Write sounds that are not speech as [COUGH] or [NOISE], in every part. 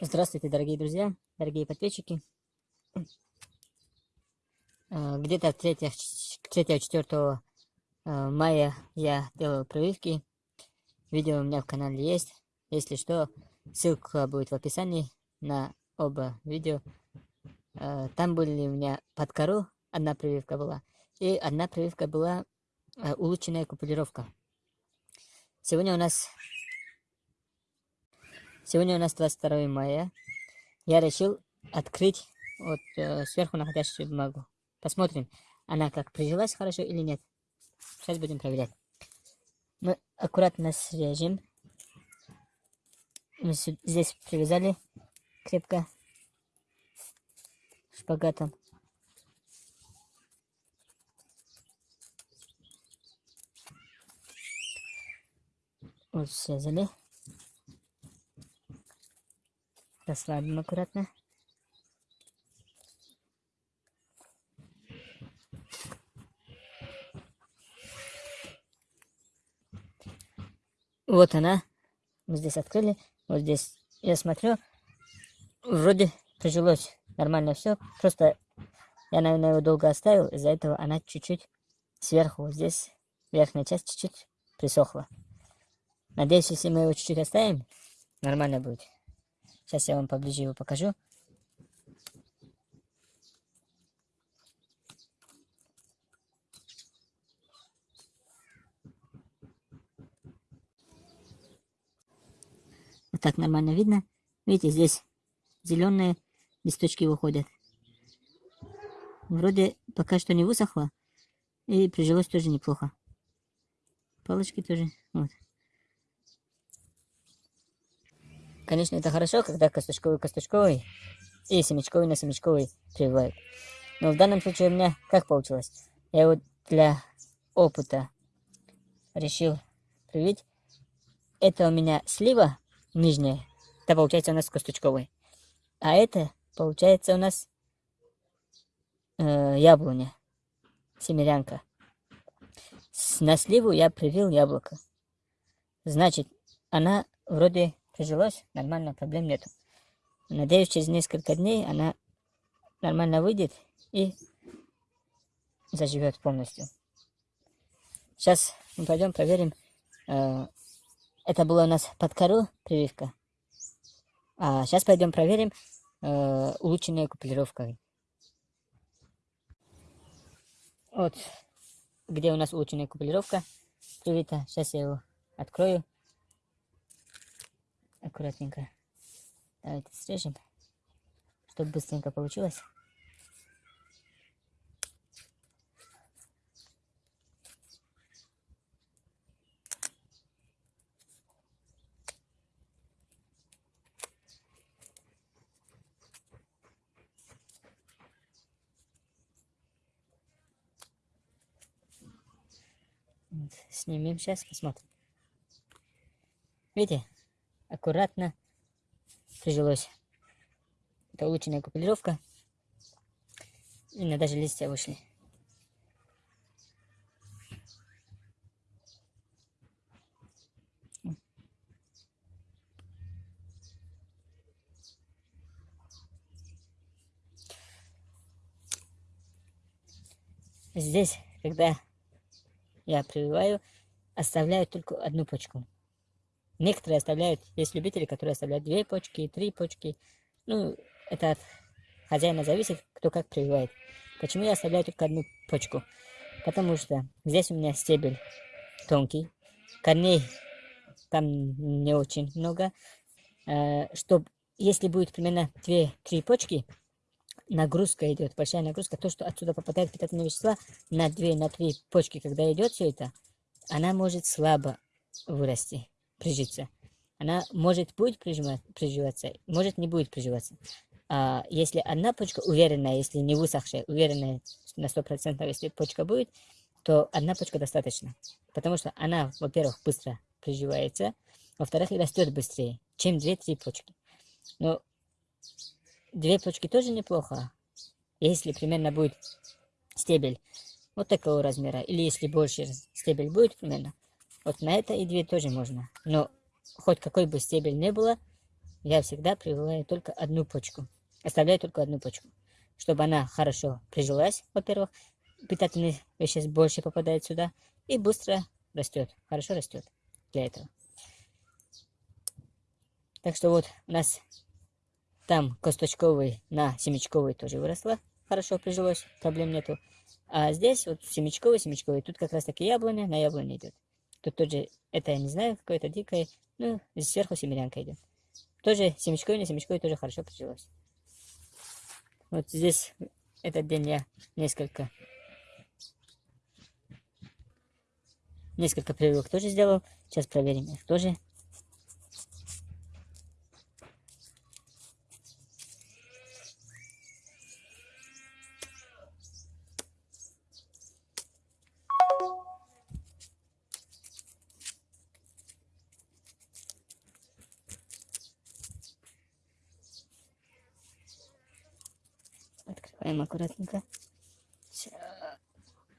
Здравствуйте, дорогие друзья, дорогие подписчики. Э, где-то 3-4 э, мая я делал прививки. Видео у меня в канале есть. Если что, ссылка будет в описании на оба видео. Э, там были у меня под кору, одна прививка была. И одна прививка была улучшенная купулировка. Сегодня у нас Сегодня у нас 22 мая. Я решил открыть вот э, сверху находящую бумагу. Посмотрим, она как прижилась хорошо или нет. Сейчас будем проверять. Мы аккуратно срежем. Мы здесь привязали крепко шпагатом. Вот связали. Расслабим аккуратно. Вот она. Мы здесь открыли. Вот здесь я смотрю. Вроде прижилось нормально все. Просто я, наверное, его долго оставил. Из-за этого она чуть-чуть сверху, вот здесь, верхняя часть чуть-чуть присохла. Надеюсь, если мы его чуть-чуть оставим, нормально будет. Сейчас я вам поближе его покажу. Вот так нормально видно. Видите, здесь зеленые листочки выходят. Вроде пока что не высохло. И прижилось тоже неплохо. Палочки тоже. Вот. Конечно, это хорошо, когда косточковый-косточковый и семечковый на семечковый прививают. Но в данном случае у меня как получилось? Я вот для опыта решил привить. Это у меня слива нижняя. Это получается у нас косточковый. А это получается у нас э, яблоня. Семерянка. На сливу я привил яблоко. Значит, она вроде прижилось, нормально, проблем нету. Надеюсь, через несколько дней она нормально выйдет и заживет полностью. Сейчас мы пойдем проверим. Э, это было у нас под кору прививка. А сейчас пойдем проверим э, улучшенной купировкой. Вот где у нас улучшенная купировка привита. Сейчас я его открою аккуратненько. Давайте срежем, чтобы быстренько получилось. Снимем сейчас, посмотрим. Видите, аккуратно прижилось. Это улучшенная купировка. И даже листья вышли. Здесь, когда я прививаю, оставляю только одну почку. Некоторые оставляют, есть любители, которые оставляют две почки, три почки. Ну, это от хозяина зависит, кто как прививает. Почему я оставляю только одну почку? Потому что здесь у меня стебель тонкий, корней там не очень много. Э, Чтобы, если будет примерно 2-3 почки, нагрузка идет, большая нагрузка, то, что отсюда попадает питательные вещества на 2-3 на почки, когда идет все это, она может слабо вырасти прижиться. Она может будет приживаться, может не будет приживаться. А если одна почка уверенная, если не высохшая, уверенная на 100%, если почка будет, то одна почка достаточно. Потому что она, во-первых, быстро приживается, во-вторых, и растет быстрее, чем две-три почки. Но две почки тоже неплохо, если примерно будет стебель вот такого размера, или если больше стебель будет примерно, вот на это и две тоже можно. Но хоть какой бы стебель не было, я всегда прививаю только одну почку. Оставляю только одну почку. Чтобы она хорошо прижилась, во-первых, питательных веществ больше попадает сюда и быстро растет, хорошо растет для этого. Так что вот у нас там косточковый на семечковый тоже выросла, хорошо прижилось, проблем нету. А здесь вот семечковый, семечковый, тут как раз таки яблоня, на яблоне идет. Тут тоже, это я не знаю, какое-то дикое, ну, сверху семерянка идет. Тоже семечковый, на семечковый тоже хорошо прижилось. Вот здесь этот день я несколько несколько прививок тоже сделал. Сейчас проверим их тоже. Открываем аккуратненько.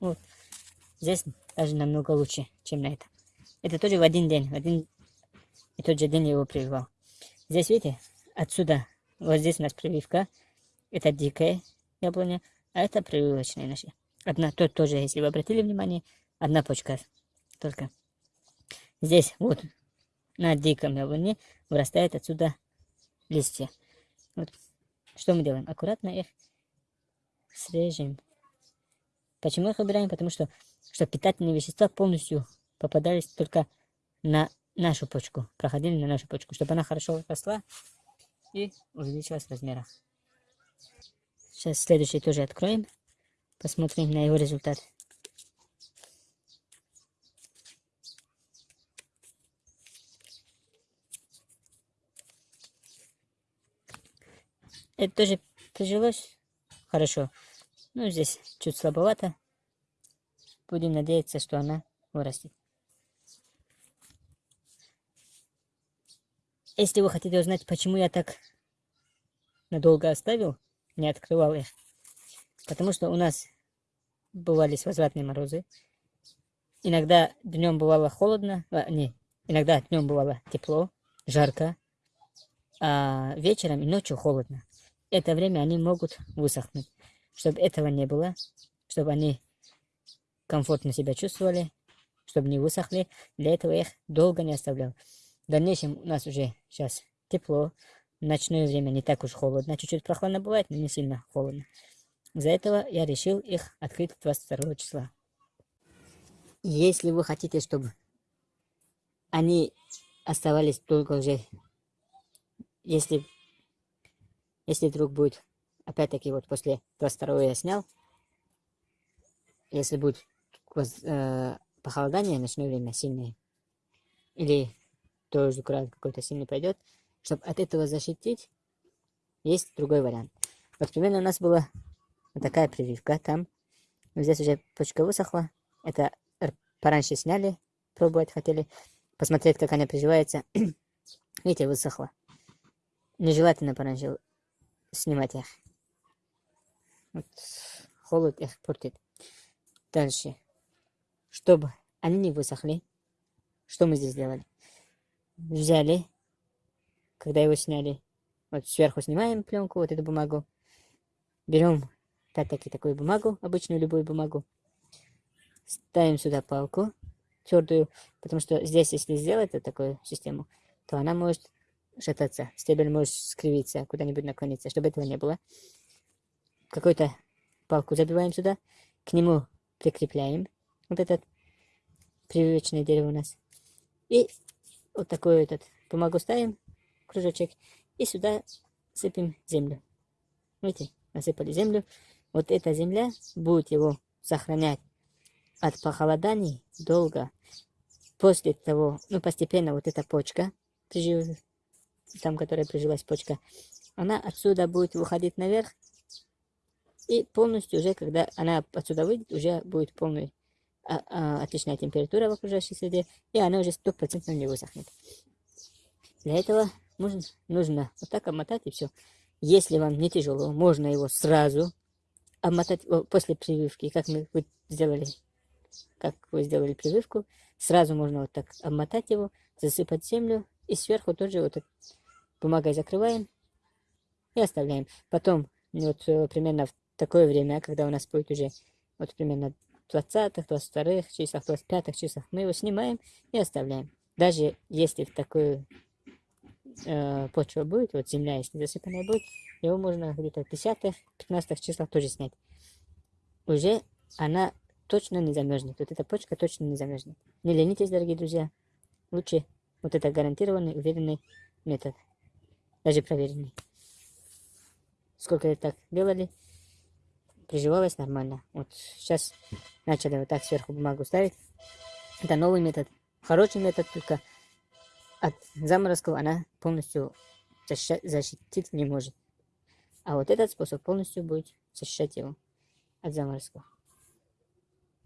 Вот. Здесь даже намного лучше, чем на этом. Это тоже в один день, в один и тот же день я его прививал. Здесь, видите, отсюда, вот здесь у нас прививка. Это дикая яблоня, а это прививочная наша. Одна, тут тоже, если вы обратили внимание, одна почка только. Здесь вот на диком яблоне вырастает отсюда листья. Вот. Что мы делаем? Аккуратно их срежем. Почему их убираем? Потому что что питательные вещества полностью попадались только на нашу почку, проходили на нашу почку, чтобы она хорошо росла и увеличилась в размерах. Сейчас следующий тоже откроем, посмотрим на его результат. Это тоже прижилось хорошо. Ну, здесь чуть слабовато. Будем надеяться, что она вырастет. Если вы хотите узнать, почему я так надолго оставил, не открывал их, потому что у нас бывали возвратные морозы. Иногда днем бывало холодно, а, не, иногда днем бывало тепло, жарко, а вечером и ночью холодно. Это время они могут высохнуть. Чтобы этого не было, чтобы они комфортно себя чувствовали, чтобы не высохли. Для этого я их долго не оставлял. В дальнейшем у нас уже сейчас тепло, ночное время не так уж холодно, чуть-чуть прохладно бывает, но не сильно холодно. Из-за этого я решил их открыть 22 числа. Если вы хотите, чтобы они оставались только уже, если, если вдруг будет, опять-таки вот после 22 я снял, если будет э, похолодание, ночное время сильное, или тоже град какой-то сильный пойдет, чтобы от этого защитить, есть другой вариант. Вот примерно у нас была вот такая прививка там. Здесь уже почка высохла. Это пораньше сняли, пробовать хотели, посмотреть, как она приживается. [CLEARS THROAT] Видите, высохла. Нежелательно пораньше снимать их. Вот. Холод их портит. Дальше. Чтобы они не высохли, что мы здесь сделали? Взяли, когда его сняли, вот сверху снимаем пленку, вот эту бумагу, берем опять-таки такую бумагу, обычную любую бумагу, ставим сюда палку твердую, потому что здесь, если сделать вот такую систему, то она может шататься, стебель может скривиться, куда-нибудь наклониться, чтобы этого не было. Какую-то палку забиваем сюда, к нему прикрепляем вот этот прививочное дерево у нас. И вот такой этот бумагу ставим, кружочек, и сюда сыпем землю. Видите, насыпали землю. Вот эта земля будет его сохранять от похолоданий долго. После того, ну постепенно вот эта почка, там, которая прижилась почка, она отсюда будет выходить наверх. И полностью уже, когда она отсюда выйдет, уже будет полный а, отличная температура в окружающей среде, и она уже стопроцентно не высохнет. Для этого нужно, нужно вот так обмотать и все. Если вам не тяжело, можно его сразу обмотать после прививки, как мы сделали, как вы сделали прививку, сразу можно вот так обмотать его, засыпать землю и сверху тоже вот бумагой закрываем и оставляем. Потом, вот э, примерно в такое время, когда у нас будет уже вот примерно 20-х, 22-х числах, 25-х числах, мы его снимаем и оставляем. Даже если в такую э, почва будет, вот земля, если засыпанная будет, его можно где-то в 10-х, 15-х числах тоже снять. Уже она точно не замерзнет. Вот эта почка точно не замерзнет. Не ленитесь, дорогие друзья. Лучше вот это гарантированный, уверенный метод. Даже проверенный. Сколько это так делали, приживалось нормально. Вот сейчас начали вот так сверху бумагу ставить. Это новый метод. Хороший метод, только от заморозков она полностью защитить не может. А вот этот способ полностью будет защищать его от заморозков.